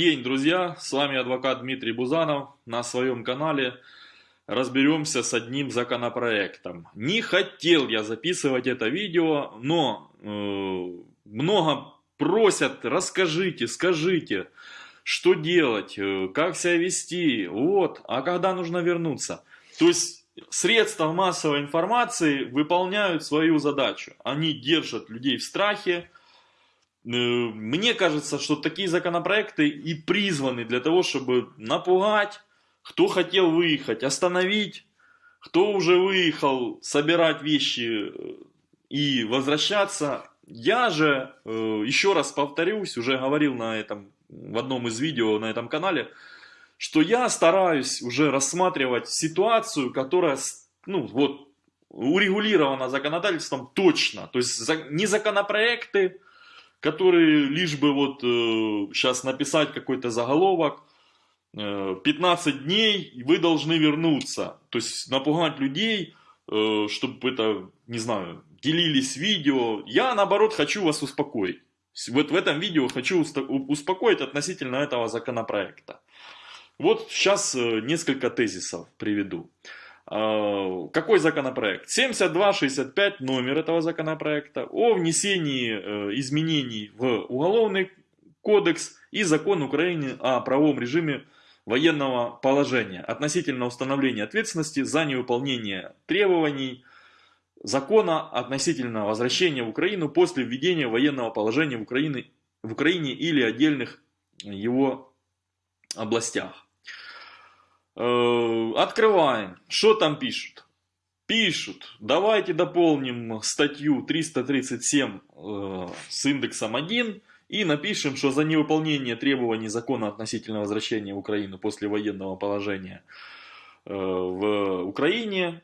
день, друзья! С вами адвокат Дмитрий Бузанов. На своем канале разберемся с одним законопроектом. Не хотел я записывать это видео, но э, много просят, расскажите, скажите, что делать, э, как себя вести, вот, а когда нужно вернуться. То есть средства массовой информации выполняют свою задачу. Они держат людей в страхе, мне кажется, что такие законопроекты и призваны для того, чтобы напугать, кто хотел выехать, остановить, кто уже выехал, собирать вещи э, и возвращаться. Я же, э, еще раз повторюсь, уже говорил на этом, в одном из видео на этом канале, что я стараюсь уже рассматривать ситуацию, которая, ну вот, урегулирована законодательством точно. То есть не законопроекты, которые лишь бы вот э, сейчас написать какой-то заголовок, э, 15 дней вы должны вернуться. То есть напугать людей, э, чтобы это, не знаю, делились видео. Я наоборот хочу вас успокоить. Вот в этом видео хочу успокоить относительно этого законопроекта. Вот сейчас э, несколько тезисов приведу. А, какой законопроект? 7265 номер этого законопроекта о внесении э, изменений в Уголовный кодекс и закон Украины о правовом режиме военного положения относительно установления ответственности за невыполнение требований закона относительно возвращения в Украину после введения военного положения в Украине, в Украине или отдельных его областях. Э, открываем. Что там пишут? Пишут, давайте дополним статью 337 э, с индексом 1 и напишем, что за невыполнение требований закона относительно возвращения в Украину после военного положения э, в Украине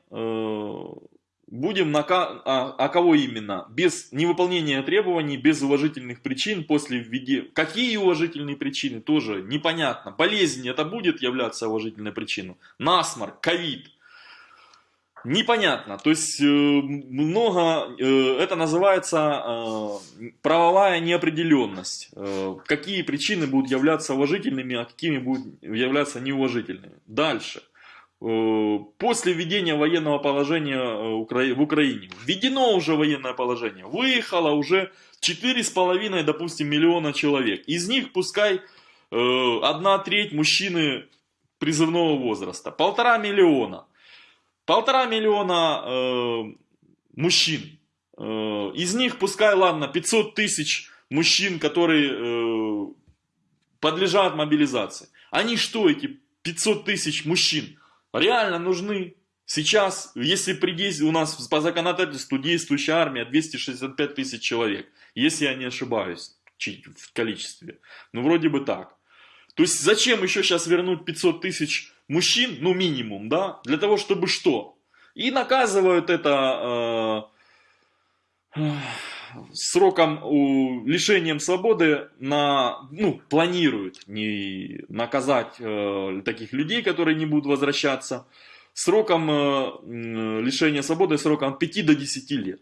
будем на... А, а кого именно? Без невыполнения требований, без уважительных причин после введения... Какие уважительные причины? Тоже непонятно. Болезнь это будет являться уважительной причиной? Насморк, ковид. Непонятно. То есть э, много... Э, это называется э, правовая неопределенность. Какие причины будут являться уважительными, а какими будут являться неуважительными. Дальше. Э, после введения военного положения э, в Украине. Введено уже военное положение. Выехало уже 4,5, допустим, миллиона человек. Из них пускай э, одна треть мужчины призывного возраста. Полтора миллиона. Полтора миллиона мужчин. Из них пускай, ладно, 500 тысяч мужчин, которые подлежат мобилизации. Они что, эти 500 тысяч мужчин? Реально нужны. Сейчас, если при у нас по законодательству действующая армия 265 тысяч человек, если я не ошибаюсь в количестве, ну вроде бы так. То есть зачем еще сейчас вернуть 500 тысяч мужчин, ну минимум, да, для того, чтобы что? И наказывают это э, сроком у, лишением свободы на, ну, планируют не наказать э, таких людей, которые не будут возвращаться, сроком э, лишения свободы сроком от 5 до 10 лет.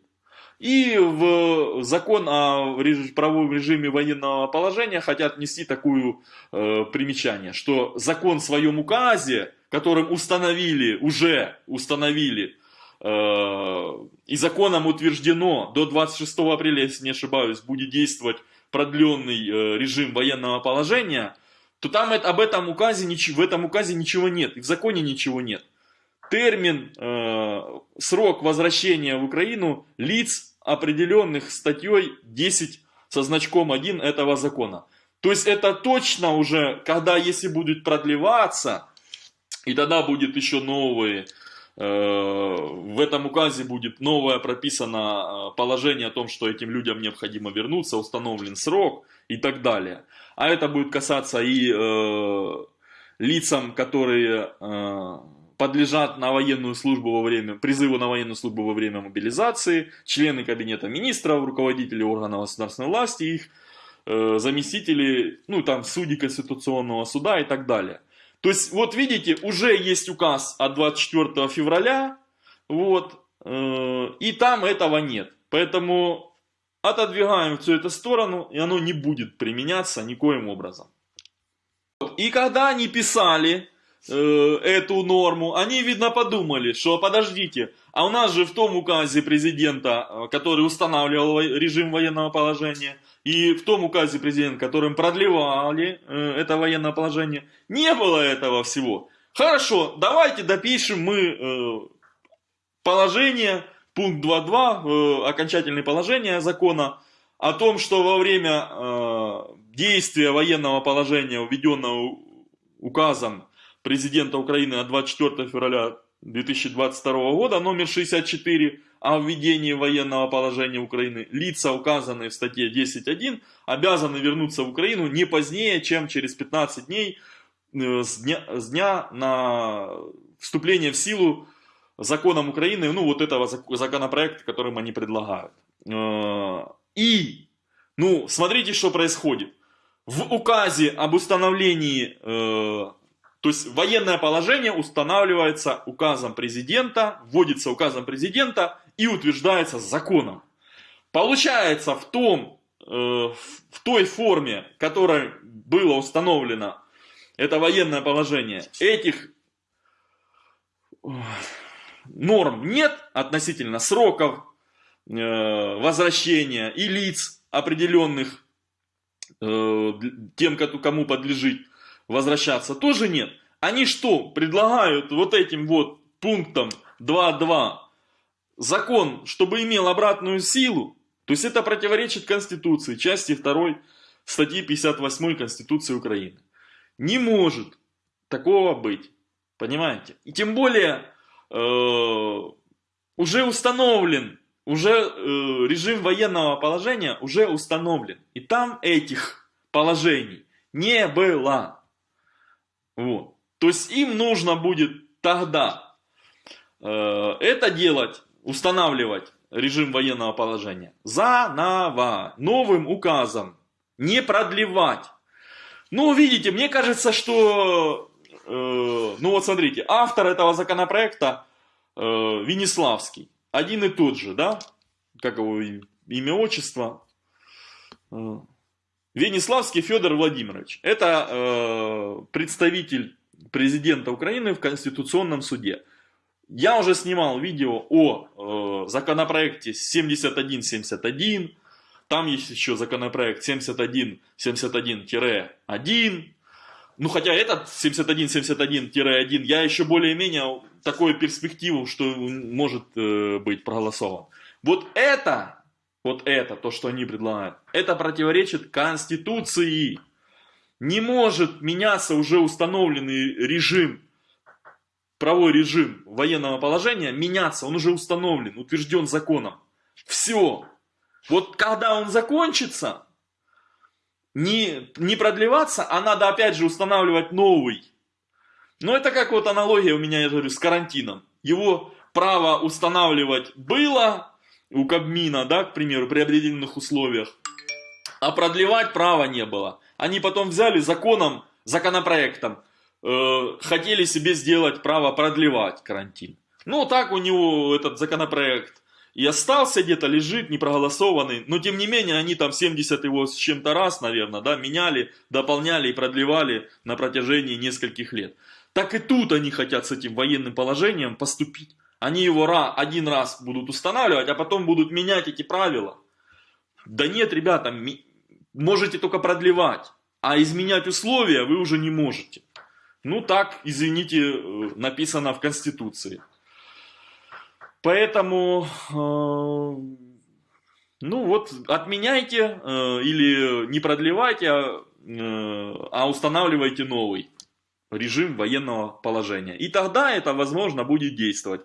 И в закон о правовом режиме военного положения хотят внести такое э, примечание, что закон в своем указе, которым установили, уже установили и законом утверждено до 26 апреля, если не ошибаюсь, будет действовать продленный э, режим военного положения, то там об этом указе, в этом указе ничего нет, и в законе ничего нет. Термин, э, срок возвращения в Украину лиц, определенных статьей 10 со значком 1 этого закона. То есть это точно уже, когда если будет продлеваться, и тогда будет еще новые Э, в этом указе будет новое прописано э, положение о том, что этим людям необходимо вернуться, установлен срок и так далее. А это будет касаться и э, лицам, которые э, подлежат на военную службу во время, призыву на военную службу во время мобилизации, члены кабинета министров, руководители органов государственной власти, их э, заместители, ну там судьи Конституционного суда и так далее. То есть, вот видите, уже есть указ от 24 февраля, вот, э, и там этого нет. Поэтому отодвигаем всю эту сторону, и оно не будет применяться никоим образом. И когда они писали э, эту норму, они, видно, подумали, что подождите, а у нас же в том указе президента, э, который устанавливал режим военного положения, и в том указе президента, которым продлевали э, это военное положение, не было этого всего. Хорошо, давайте допишем мы положение, пункт 2.2, э, окончательное положение закона, о том, что во время действия военного положения, введенного указом президента Украины от 24 февраля 2022 года, номер 64, о введении военного положения Украины, лица, указанные в статье 10.1, обязаны вернуться в Украину не позднее, чем через 15 дней э, с дня, с дня на вступление в силу законом Украины, ну вот этого законопроекта, которым они предлагают. Э, и, ну, смотрите, что происходит. В указе об установлении, э, то есть военное положение устанавливается указом президента, вводится указом президента и утверждается законом. Получается в том, э, в той форме, которой было установлено это военное положение, этих норм нет относительно сроков э, возвращения и лиц определенных, э, тем, кому подлежит возвращаться, тоже нет. Они что, предлагают вот этим вот пунктом 2.2 закон, чтобы имел обратную силу? То есть это противоречит Конституции, части 2 статьи 58 Конституции Украины. Не может такого быть. Понимаете? И тем более э, уже установлен, уже э, режим военного положения уже установлен. И там этих положений не было. Вот. То есть им нужно будет тогда э, это делать, устанавливать режим военного положения заново, новым указом, не продлевать. Ну, видите, мне кажется, что Э, ну вот смотрите, автор этого законопроекта э, Венеславский, один и тот же, да, как его имя, отчество, э, Венеславский Федор Владимирович. Это представитель президента Украины в Конституционном суде. Я уже снимал видео о законопроекте 7171, там есть еще законопроект 7171-1, ну, хотя этот 71-71-1, я еще более-менее такую перспективу, что может э, быть проголосован. Вот это, вот это, то, что они предлагают, это противоречит Конституции. Не может меняться уже установленный режим, правовой режим военного положения, меняться, он уже установлен, утвержден законом. Все. Вот когда он закончится, не, не продлеваться, а надо опять же устанавливать новый. Но это как вот аналогия у меня, я говорю, с карантином. Его право устанавливать было у Кабмина, да, к примеру, при определенных условиях, а продлевать права не было. Они потом взяли законом, законопроектом, э, хотели себе сделать право продлевать карантин. Ну, так у него этот законопроект и остался где-то, лежит, не проголосованный, но тем не менее они там 70 его с чем-то раз, наверное, да, меняли, дополняли и продлевали на протяжении нескольких лет. Так и тут они хотят с этим военным положением поступить. Они его один раз будут устанавливать, а потом будут менять эти правила. Да нет, ребята, можете только продлевать, а изменять условия вы уже не можете. Ну так, извините, э, написано в Конституции. Поэтому, э, ну вот, отменяйте э, или не продлевайте, а, э, а устанавливайте новый режим военного положения. И тогда это, возможно, будет действовать.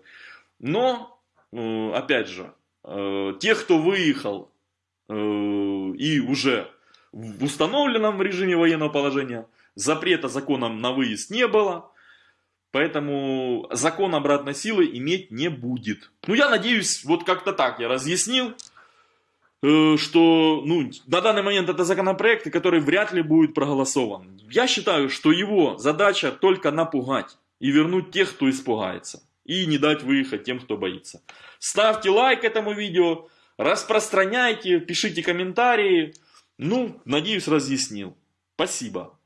Но, опять же, тех, кто выехал и уже в установленном режиме военного положения, запрета законом на выезд не было, Поэтому закон обратной силы иметь не будет. Ну, я надеюсь, вот как-то так я разъяснил, э, что ну, на данный момент это законопроект, который вряд ли будет проголосован. Я считаю, что его задача только напугать и вернуть тех, кто испугается. И не дать выехать тем, кто боится. Ставьте лайк этому видео, распространяйте, пишите комментарии. Ну, надеюсь, разъяснил. Спасибо.